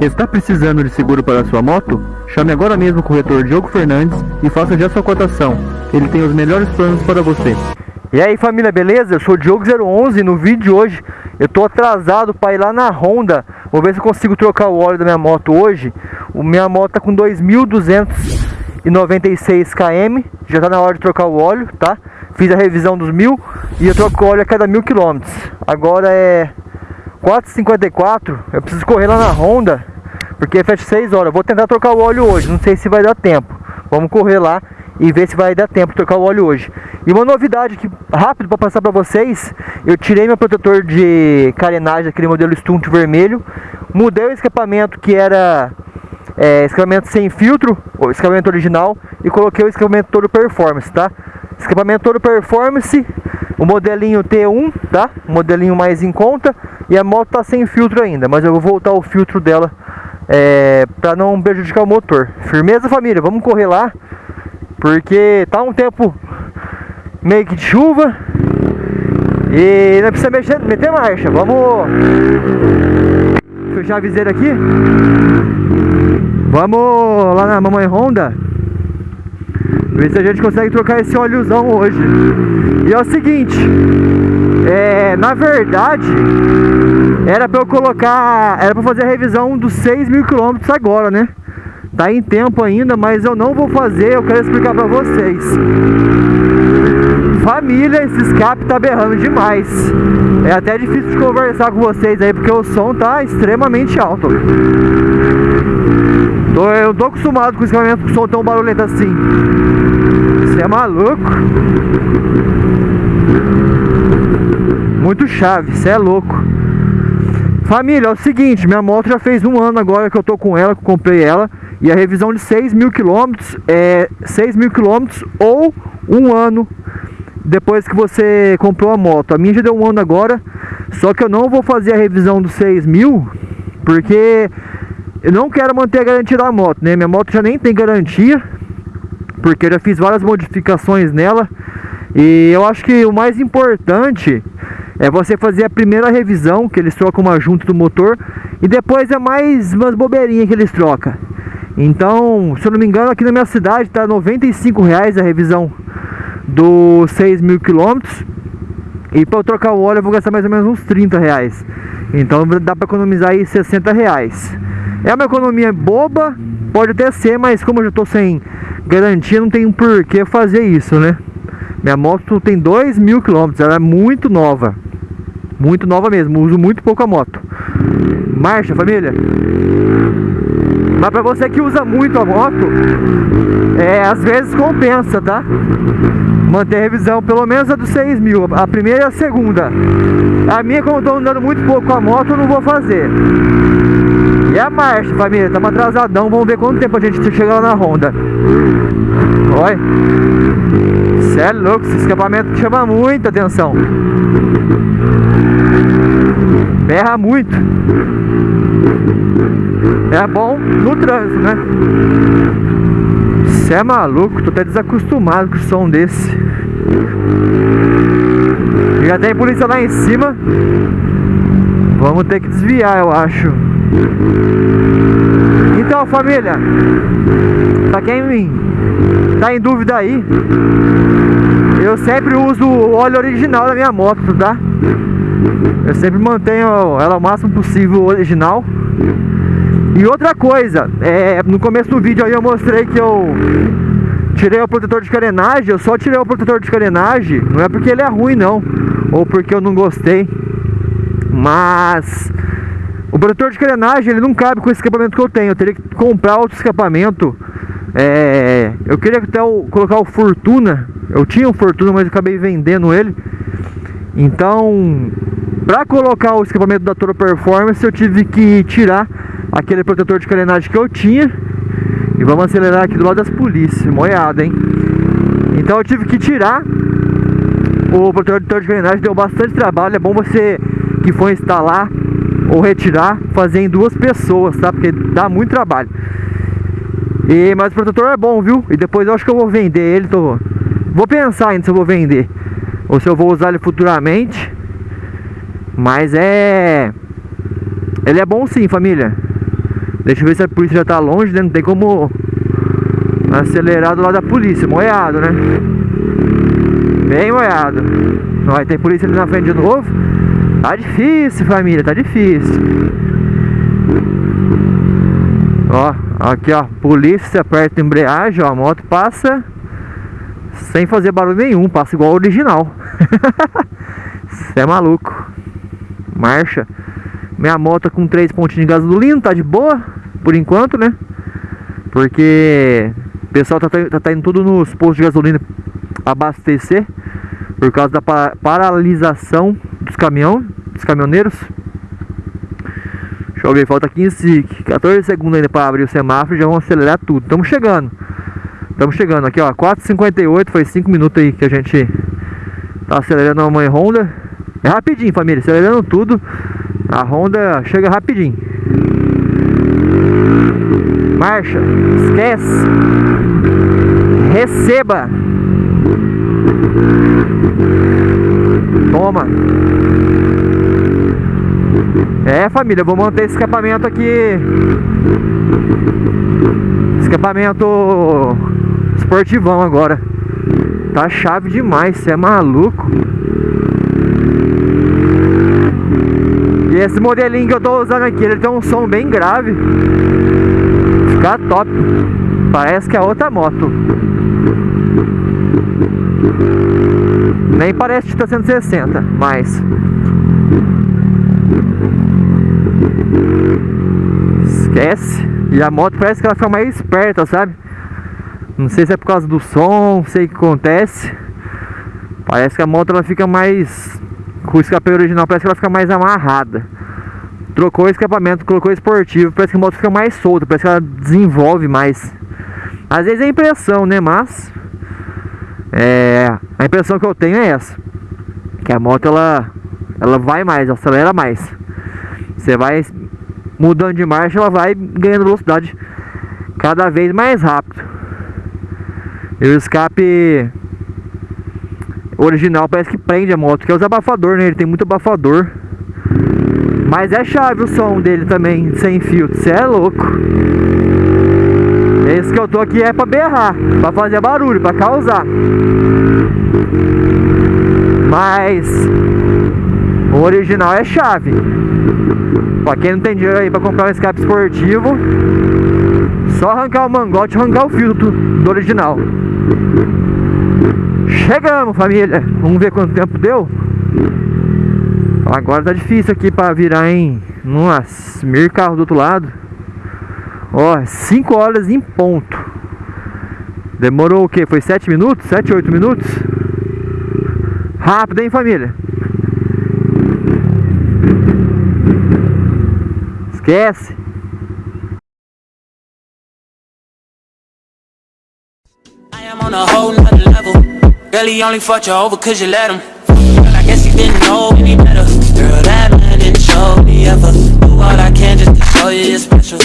Está precisando de seguro para sua moto? Chame agora mesmo o corretor Diogo Fernandes e faça já sua cotação. Ele tem os melhores planos para você. E aí família, beleza? Eu sou o Diogo011 no vídeo de hoje eu tô atrasado para ir lá na Honda Vou ver se eu consigo trocar o óleo da minha moto hoje o Minha moto tá com 2.296 km Já tá na hora de trocar o óleo, tá? Fiz a revisão dos mil e eu troco o óleo a cada mil quilômetros Agora é 4,54 Eu preciso correr lá na Honda Porque fecha 6 horas Vou tentar trocar o óleo hoje, não sei se vai dar tempo Vamos correr lá e ver se vai dar tempo de trocar o óleo hoje. E uma novidade que rápido para passar para vocês, eu tirei meu protetor de carenagem, aquele modelo Stunt vermelho, mudei o escapamento que era é, escapamento sem filtro, o escapamento original, e coloquei o escapamento todo performance, tá? Escapamento todo performance, o modelinho T1, tá? O modelinho mais em conta, e a moto tá sem filtro ainda, mas eu vou voltar o filtro dela é, para não prejudicar o motor. Firmeza família, vamos correr lá porque tá um tempo meio que de chuva E não precisa mexer, meter marcha. Vamos Fechar a viseira aqui. Vamos lá na Mamãe Honda. Ver se a gente consegue trocar esse óleozão hoje. E é o seguinte é, Na verdade Era pra eu colocar Era pra fazer a revisão dos 6 mil quilômetros agora, né? Tá em tempo ainda, mas eu não vou fazer, eu quero explicar pra vocês. Família, esse escape tá berrando demais. É até difícil de conversar com vocês aí, porque o som tá extremamente alto. Tô, eu tô acostumado com o escapamento com som tão barulhento assim. Você é maluco? Muito chave, você é louco. Família, é o seguinte, minha moto já fez um ano agora que eu tô com ela, que eu comprei ela. E a revisão de 6 mil quilômetros é 6 mil quilômetros ou um ano depois que você comprou a moto. A minha já deu um ano agora, só que eu não vou fazer a revisão dos 6 mil, porque eu não quero manter a garantia da moto, né? Minha moto já nem tem garantia, porque eu já fiz várias modificações nela. E eu acho que o mais importante é você fazer a primeira revisão, que eles trocam uma junta do motor, e depois é mais umas bobeirinhas que eles trocam. Então, se eu não me engano, aqui na minha cidade tá 95 reais a revisão dos 6 mil quilômetros. E para eu trocar o óleo eu vou gastar mais ou menos uns 30 reais. Então dá para economizar aí 60 reais. É uma economia boba, pode até ser, mas como eu já estou sem garantia, não tem um porquê fazer isso, né? Minha moto tem 2 mil quilômetros, ela é muito nova. Muito nova mesmo, uso muito pouco a moto. Marcha, família! Mas pra você que usa muito a moto, é, às vezes compensa, tá? Manter a revisão, pelo menos a dos 6 mil, a primeira e a segunda. A minha, como eu tô andando muito pouco a moto, eu não vou fazer. E a marcha, família, estamos atrasadão, vamos ver quanto tempo a gente chega lá na Honda. Olha. Cê é louco, esse escapamento chama muita atenção. Berra muito. É bom no trânsito, né? Você é maluco, tô até desacostumado com o som desse. Já tem polícia lá em cima. Vamos ter que desviar, eu acho. Então, família, pra quem tá em dúvida aí, eu sempre uso o óleo original da minha moto, tá? Eu sempre mantenho ela o máximo possível original e outra coisa, é, no começo do vídeo aí eu mostrei que eu tirei o protetor de carenagem, eu só tirei o protetor de carenagem, não é porque ele é ruim não, ou porque eu não gostei, mas o protetor de carenagem ele não cabe com esse escapamento que eu tenho, eu teria que comprar outro escapamento, é, eu queria até o, colocar o Fortuna, eu tinha um Fortuna, mas eu acabei vendendo ele, então para colocar o escapamento da Toro Performance eu tive que tirar aquele protetor de carenagem que eu tinha. E vamos acelerar aqui do lado das polícias, moiada, hein? Então eu tive que tirar o protetor de carenagem, deu bastante trabalho. É bom você que for instalar ou retirar, fazer em duas pessoas, tá? Porque dá muito trabalho e, Mas o protetor é bom, viu? E depois eu acho que eu vou vender ele, tô... Vou pensar ainda se eu vou vender Ou se eu vou usar ele futuramente Mas é... Ele é bom sim, família Deixa eu ver se a polícia já tá longe, né? Não tem como acelerar do lado da polícia. Moiado, né? Bem moiado. Vai ter polícia ali na frente de novo. Tá difícil, família. Tá difícil. Ó, aqui ó. Polícia aperta a embreagem, ó. A moto passa sem fazer barulho nenhum. Passa igual ao original. Você é maluco. Marcha. Minha moto com 3 pontinhos de gasolina, tá de boa, por enquanto, né? Porque o pessoal tá, tá, tá indo tudo nos postos de gasolina abastecer por causa da paralisação dos caminhão, dos caminhoneiros. Deixa eu ver, falta 15, 14 segundos ainda para abrir o semáforo, já vamos acelerar tudo. Estamos chegando. Estamos chegando aqui, ó, 4:58, foi 5 minutos aí que a gente tá acelerando a mãe Honda. É rapidinho, família, acelerando tudo. A Honda chega rapidinho. Marcha, esquece. Receba. É, família, vou manter esse escapamento aqui. Escapamento esportivão agora. Tá chave demais, você é maluco. E esse modelinho que eu tô usando aqui, ele tem um som bem grave. Fica top. Parece que é outra moto. Nem parece que tá 160, mas... Esquece. E a moto parece que ela fica mais esperta, sabe? Não sei se é por causa do som, não sei o que acontece. Parece que a moto ela fica mais com o escape original parece que ela fica mais amarrada. Trocou o escapamento, colocou esportivo, parece que a moto fica mais solta, parece que ela desenvolve mais. Às vezes é impressão, né? Mas é, a impressão que eu tenho é essa. Que a moto ela, ela vai mais, acelera mais. Você vai mudando de marcha, ela vai ganhando velocidade cada vez mais rápido. E o escape original parece que prende a moto, que é os abafador, né? Ele tem muito abafador. Mas é chave o som dele também, sem filtro. Você é louco. Esse que eu tô aqui é pra berrar, pra fazer barulho, pra causar. Mas o original é chave. Pra quem não tem dinheiro aí pra comprar um escape esportivo, só arrancar o mangote e arrancar o filtro do original. Chegamos, família. Vamos ver quanto tempo deu. Agora tá difícil aqui para virar em... Meio carro do outro lado. Ó, 5 horas em ponto. Demorou o que? Foi 7 minutos? 7, 8 minutos? Rápido, hein, família? Esquece. On a whole nother level. Girl, he only fucked you over cause you let him But I guess he didn't know any better Girl, that man didn't show me ever Do all I can just to show you you're special